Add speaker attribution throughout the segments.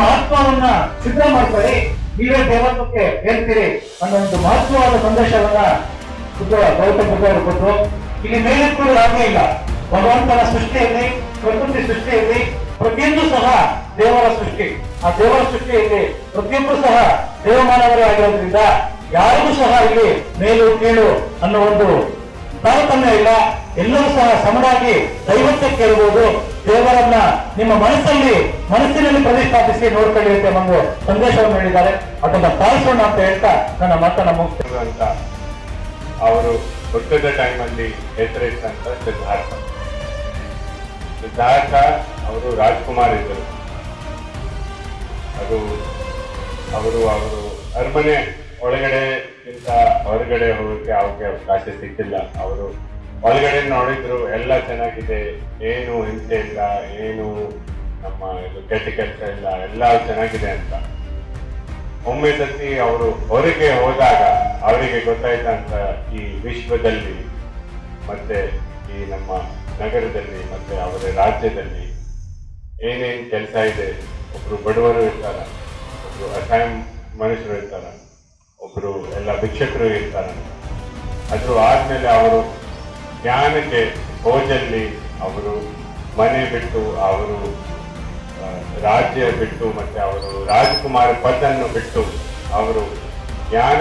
Speaker 1: ಆತ್ಮವನ್ನ ಸಿದ್ಧ ಮಾಡ್ಕೊಳ್ಳಿ. ನೀವೇ ದೇವತ್ವಕ್ಕೆ ಹೇಳ್ತೀರಿ ಅನ್ನೋ ಒಂದು ಮಹತ್ವವಾದ ಸಂದೇಶವನ್ನ ಬುದ್ಧ ಗೌತಮ ಕೊಟ್ಟರು. ಇಲ್ಲಿ ಮೇಲೆತ್ತುವುದು ಹಾಗೆ ಇಲ್ಲ. ಭಗವಂತನ ಸೃಷ್ಟಿಯಲ್ಲಿ, ಪ್ರಕೃತಿ ಸೃಷ್ಟಿಯಲ್ಲಿ ಪ್ರತಿಯೊಂದು ಸಹ ದೇವರ ಸೃಷ್ಟಿ. ಆ ದೇವರ ಸೃಷ್ಟಿಯಲ್ಲಿ ಪ್ರತಿಯೊಬ್ಬರು ಸಹ ದೇವಮಾನವರೇ ಆಗಿರೋದ್ರಿಂದ ಯಾರಿಗೂ ಸಹ ಇಲ್ಲಿ ಮೇಲು ಕೀಳು ಅನ್ನೋ ಒಂದು ತಾರತಮ್ಯ ಇಲ್ಲ. ಎಲ್ಲರೂ ಸಹ ಸಮನಾಗಿ ದೈವತ್ತೆ ಕೇಳಬಹುದು ದೇವರನ್ನ ನಿಮ್ಮ ಮನಸ್ಸಲ್ಲಿ, ಮನಸ್ಸಿನಲ್ಲಿ ಪ್ರತಿಷ್ಠಾಪಿಸಿ ನೋಡ್ಕೊಳ್ಳಿ ಅಂತ ಒಂದು ಸಂದೇಶವನ್ನು ಹೇಳಿದ್ದಾರೆ. ಅದನ್ನ ಪಾಲಿಸೋಣ ಅಂತ ಹೇಳ್ತಾ ನನ್ನ ಮಾತನ್ನ ಮುಗಿಸ್ತೇನೆ.
Speaker 2: ಅಂತ ಅವರು ಹುಟ್ಟಿದ ಟೈಮಲ್ಲಿ ಹೆಸರಿಟ್ಟಂತ ಸಿದ್ಧಾರ್ಥ. ಸಿದ್ಧಾರ್ಥ ಅವರು ರಾಜ್ಕುಮಾರ್ ಇದ್ದರು. ಅದು ಅವರು ಅವರು ಅರಮನೆ ಇಂತ ಹೊರಗಡೆ ಹೋಗಕ್ಕೆ ಅವ್ರಿಗೆ ಅವಕಾಶ ಸಿಕ್ಕಿಲ್ಲ. ಅವರು ಒಳಗಡೆ ನೋಡಿದ್ರು ಎಲ್ಲ ಚೆನ್ನಾಗಿದೆ. ಏನು ಹಿಂಸೆ ಇಲ್ಲ, ಏನು ನಮ್ಮ ಇದು ಕೆಟ್ಟ ಕೆಲಸ ಇಲ್ಲ, ಎಲ್ಲ ಚೆನ್ನಾಗಿದೆ ಅಂತ. ಒಮ್ಮೆ ಸತಿ ಅವರು ಹೊರಗೆ ಹೋದಾಗ ಅವರಿಗೆ ಗೊತ್ತಾಯ್ತಂತ ಈ ವಿಶ್ವದಲ್ಲಿ ಮತ್ತೆ ಈ ನಮ್ಮ ನಗರದಲ್ಲಿ ಮತ್ತೆ ಅವರ ರಾಜ್ಯದಲ್ಲಿ ಏನೇನು ಕೆಲಸ ಇದೆ, ಒಬ್ರು ಬಡವರು ಇರ್ತಾರ, ಒಬ್ರು ಅಸಹಾಯ ಮನುಷ್ಯರು ಇರ್ತಾರ, ಒಬ್ರು ಎಲ್ಲ ಭಿಕ್ಷಕರು ಇರ್ತಾರ. ಅದ್ರ ಆದ್ಮೇಲೆ ಅವರು ಜ್ಞಾನಕ್ಕೆ ಹೋದಲ್ಲಿ ಅವರು ಮನೆ ಬಿಟ್ಟು ಅವರು ರಾಜ್ಯ ಬಿಟ್ಟು ಮತ್ತೆ ಅವರು ರಾಜಕುಮಾರ ಪದನ್ನು ಬಿಟ್ಟು ಅವರು ಜ್ಞಾನ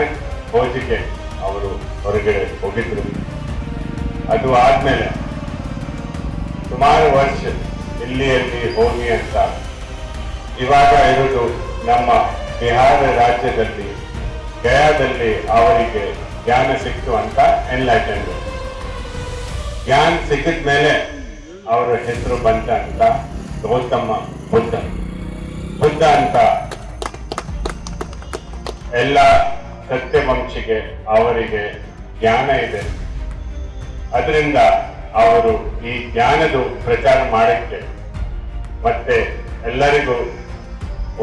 Speaker 2: ಹೋಜಿಗೆ ಅವರು ಹೊರಗಡೆ ಹೋಗಿದ್ರು. ಅದು ಆದ್ಮೇಲೆ ಸುಮಾರು ವರ್ಷ ಇಲ್ಲಿಯಲ್ಲಿ ಹೋಗಿ ಅಂತ ಇವಾಗ ಇರುವುದು ನಮ್ಮ ಬಿಹಾರ ರಾಜ್ಯದಲ್ಲಿ, ಗಯಾದಲ್ಲಿ ಅವರಿಗೆ ಜ್ಞಾನ ಸಿಕ್ತು ಅಂತ ಎನ್ಲೈಟೆಂಡ್ ಜ್ಞಾನ ಸಿಕ್ಕಿದ ಮೇಲೆ ಅವರ ಹೆಸರು ಬಂತ ಅಂತ ಗೌತಮ ಬುದ್ಧ. ಬುದ್ಧ ಅಂತ ಎಲ್ಲ ಸತ್ಯವಂಶಿಗೆ ಅವರಿಗೆ ಜ್ಞಾನ ಇದೆ. ಅದರಿಂದ ಅವರು ಈ ಜ್ಞಾನದ ಪ್ರಚಾರ ಮಾಡಕ್ಕೆ ಮತ್ತೆ ಎಲ್ಲರಿಗೂ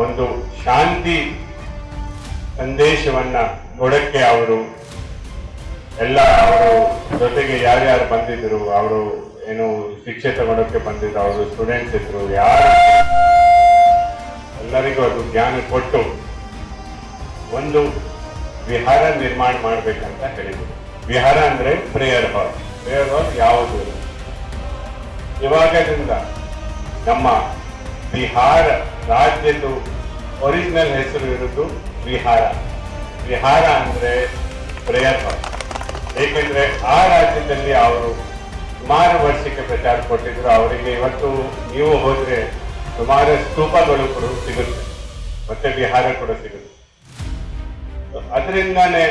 Speaker 2: ಒಂದು ಶಾಂತಿ ಸಂದೇಶವನ್ನ ಕೊಡಕ್ಕೆ ಅವರು ಎಲ್ಲ ಅವರು ಜೊತೆಗೆ ಯಾರ್ಯಾರು ಬಂದಿದ್ರು, ಅವರು ಏನು ಶಿಕ್ಷೆ ತಗೊಳಕ್ಕೆ ಬಂದಿದ್ರು, ಅವರು ಸ್ಟೂಡೆಂಟ್ಸ್ ಇದ್ರು, ಯಾರು ಎಲ್ಲರಿಗೂ ಅದು ಜ್ಞಾನ ಕೊಟ್ಟು ಒಂದು ವಿಹಾರ ನಿರ್ಮಾಣ ಮಾಡ್ಬೇಕಂತ ಹೇಳಿದ್ರು. ವಿಹಾರ ಅಂದ್ರೆ ಪ್ರೇಯರ್ ಹಾಲ್ ಪ್ರೇಯರ್ ಹಾಲ್ ಯಾವುದು? ಇವಾಗದಿಂದ ನಮ್ಮ ಬಿಹಾರ ರಾಜ್ಯದ್ದು ಒರಿಜಿನಲ್ ಹೆಸರು ಇರೋದು ವಿಹಾರ. ವಿಹಾರ ಅಂದ್ರೆ ಪ್ರೇಯರ್ ಹಾಲ್ ಏಕೆಂದ್ರೆ ಆ ರಾಜ್ಯದಲ್ಲಿ ಅವರು ಸುಮಾರು ವರ್ಷಕ್ಕೆ ಪ್ರಚಾರ ಕೊಟ್ಟಿದ್ರು. ಅವರಿಗೆ ಇವತ್ತು ನೀವು ಹೋದ್ರೆ ಸುಮಾರು ಸ್ತೂಪಗಳು ಕೂಡ ಸಿಗುತ್ತೆ. ಮತ್ತೆ ಬಿಹಾರ ಕೂಡ ಸಿಗುತ್ತೆ. ಅದರಿಂದಾನೇ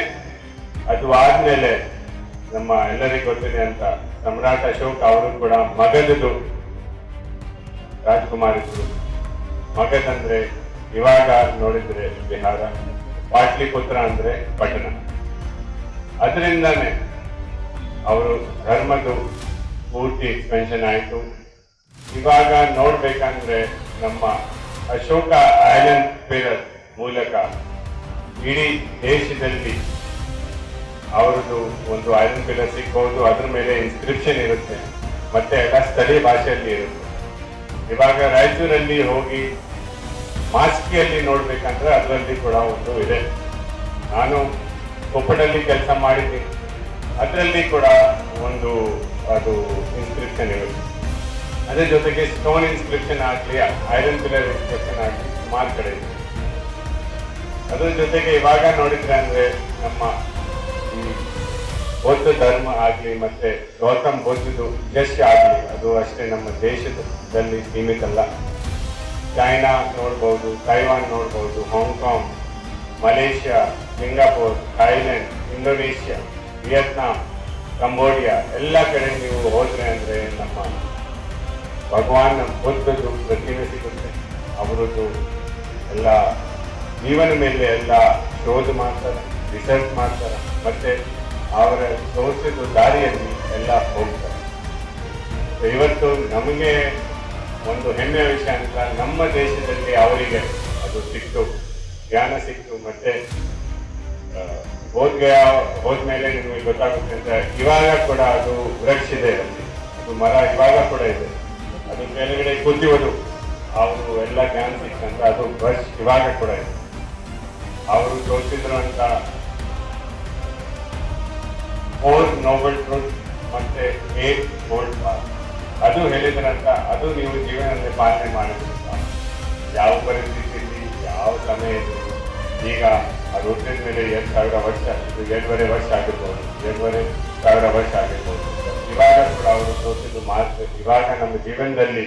Speaker 2: ಅದು ಆದ್ಮೇಲೆ ನಮ್ಮ ಎಲ್ಲರಿಗೂ ಗೊತ್ತಿದೆ ಅಂತ ಸಮ್ರಾಟ್ ಅಶೋಕ್ ಅವರು ಕೂಡ ಮಗದದು ರಾಜ್ಕುಮಾರ್ ಇದ್ರು. ಮಗದಂದ್ರೆ ಇವಾಗ ನೋಡಿದ್ರೆ ಬಿಹಾರ ಪಾಟ್ಲಿಪುತ್ರ ಅಂದ್ರೆ ಪಟ್ಟಣ. ಅದರಿಂದಾನೇ ಅವರು ಧರ್ಮದ್ದು ಪೂರ್ತಿ ಎಕ್ಸ್ಪೆನ್ಷನ್ ಆಯಿತು. ಇವಾಗ ನೋಡಬೇಕಂದ್ರೆ ನಮ್ಮ ಅಶೋಕ ಐಲ್ಯಾಂಡ್ ಪಿರರ್ ಮೂಲಕ ಇಡೀ ದೇಶದಲ್ಲಿ ಅವರದ್ದು ಒಂದು ಐರನ್ ಪಿಲ್ಲರ್ ಸಿಕ್ಕೋದು, ಅದ್ರ ಮೇಲೆ ಇನ್ಸ್ಕ್ರಿಪ್ಷನ್ ಇರುತ್ತೆ. ಮತ್ತೆ ಎಲ್ಲ ಸ್ಥಳೀಯ ಭಾಷೆಯಲ್ಲಿ ಇರುತ್ತೆ. ಇವಾಗ ರಾಯಚೂರಲ್ಲಿ ಹೋಗಿ ಮಾಸ್ಕಿಯಲ್ಲಿ ನೋಡ್ಬೇಕಂದ್ರೆ ಅದರಲ್ಲಿ ಕೂಡ ಒಂದು ಇದೆ. ನಾನು ಕೊಪ್ಪಳಲ್ಲಿ ಕೆಲಸ ಮಾಡಿದ್ದೀನಿ ಅದರಲ್ಲಿ ಕೂಡ ಒಂದು ಅದು ಇನ್ಸ್ಕ್ರಿಪ್ಷನ್ ಇರುತ್ತೆ. ಅದ್ರ ಜೊತೆಗೆ ಸ್ಟೋನ್ ಇನ್ಸ್ಕ್ರಿಪ್ಷನ್ ಆಗಲಿ ಐರನ್ ಪಿಲರ್ ಇನ್ಸ್ಕ್ರಿಪ್ಷನ್ ಆಗಲಿ, ಸುಮಾರು ಕಡೆ ಇದೆ. ಅದ್ರ ಜೊತೆಗೆ ಇವಾಗ ನೋಡಿದ್ರೆ ಅಂದರೆ ನಮ್ಮ ಈ ಬೌದ್ಧ ಧರ್ಮ ಆಗಲಿ ಮತ್ತೆ ಗೌತಮ್ ಬೌದ್ಧದು ಯಶ್ ಆಗಲಿ, ಅದು ಅಷ್ಟೇ ನಮ್ಮ ದೇಶದಲ್ಲಿ ಸೀಮಿತ ಅಲ್ಲ ಚೈನಾ ನೋಡ್ಬೋದು, ತೈವಾನ್ ನೋಡ್ಬೋದು, Hong Kong Malaysia Singapore Thailand Indonesia Vietnam Cambodia ಎಲ್ಲ ಕಡೆ ನೀವು ಹೋದ್ರೆ ಅಂದರೆ ನಮ್ಮ ಭಗವಾನ್ ಬುದ್ಧದ್ದು ಪ್ರತಿಮೆ ಸಿಗುತ್ತೆ ಅವರದ್ದು ಎಲ್ಲ ಜೀವನ ಮೇಲೆ ಎಲ್ಲ ಶೋಧ ಮಾಡ್ತಾರೆ ರಿಸರ್ಚ್ ಮಾಡ್ತಾರೆ, ಮತ್ತು ಅವರ ತೋರಿಸಿದ ದಾರಿಯಲ್ಲಿ ಎಲ್ಲ ಹೋಗ್ತಾರೆ. ಇವತ್ತು ನಮಗೆ ಒಂದು ಹೆಮ್ಮೆಯ ವಿಷಯ ಅಂತ, ನಮ್ಮ ದೇಶದಲ್ಲಿ ಅವರಿಗೆ ಅದು ಸಿಕ್ತು ಜ್ಞಾನ ಸಿಕ್ತು ಮತ್ತೆ ಹೋದ ಹೋದ್ಗಯ, ಹೋದ್ಮೇಲೆ ನಿಮಗೆ ಗೊತ್ತಾಗುತ್ತೆ ಅಂತ ಇವಾಗ ಕೂಡ ಅದು ಇದೆ ಅಲ್ಲಿ. ಅದು ಮರ ಇವಾಗ ಕೂಡ ಇದೆ. ಅದು ಕೆಳಗಡೆ ಕುದಿಯೋದು ಅವರು ಎಲ್ಲ ಜ್ಞಾನ ಸಿಕ್ತಂತ ಅದು ಬಸ್ ಇವಾಗ ಕೂಡ ಇದೆ. ಅವರು ತೋರಿಸಿದ್ರು ಅಂತ ಫೋರ್ ನೋಬಲ್ ಟ್ರೂತ್ ಮತ್ತೆ ಏಟ್ ಗೋಲ್ಡ್ ಬಾರ್ ಅದು ಹೇಳಿದ್ರಂತ, ಅದು ನೀವು ಜೀವನದಲ್ಲಿ ಪಾಲನೆ ಮಾಡಬೇಕು ಯಾವ ಪರಿಸ್ಥಿತಿಯಲ್ಲಿ ಯಾವ ಸಮಯದಲ್ಲಿ ಈಗ ಅದು ಹುಟ್ಟಿದ ಮೇಲೆ ಎರಡು ಸಾವಿರ ವರ್ಷ ಎರಡೂವರೆ ವರ್ಷ ಆಗಿರ್ಬೋದು ಎರಡೂವರೆ ಸಾವಿರ ವರ್ಷ ಆಗಿರ್ಬೋದು. ಇವಾಗ ಕೂಡ ಅವರು ತೋರಿಸಿದ್ದು ಮಾತ್ರ, ಇವಾಗ ನಮ್ಮ ಜೀವನದಲ್ಲಿ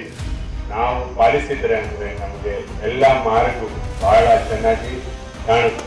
Speaker 2: ನಾವು ಪಾಲಿಸಿದ್ರೆ ಅಂದರೆ ನಮಗೆ ಎಲ್ಲ ಮಾರ್ಗ ಬಹಳ ಚೆನ್ನಾಗಿ ಕಾಣುತ್ತೆ.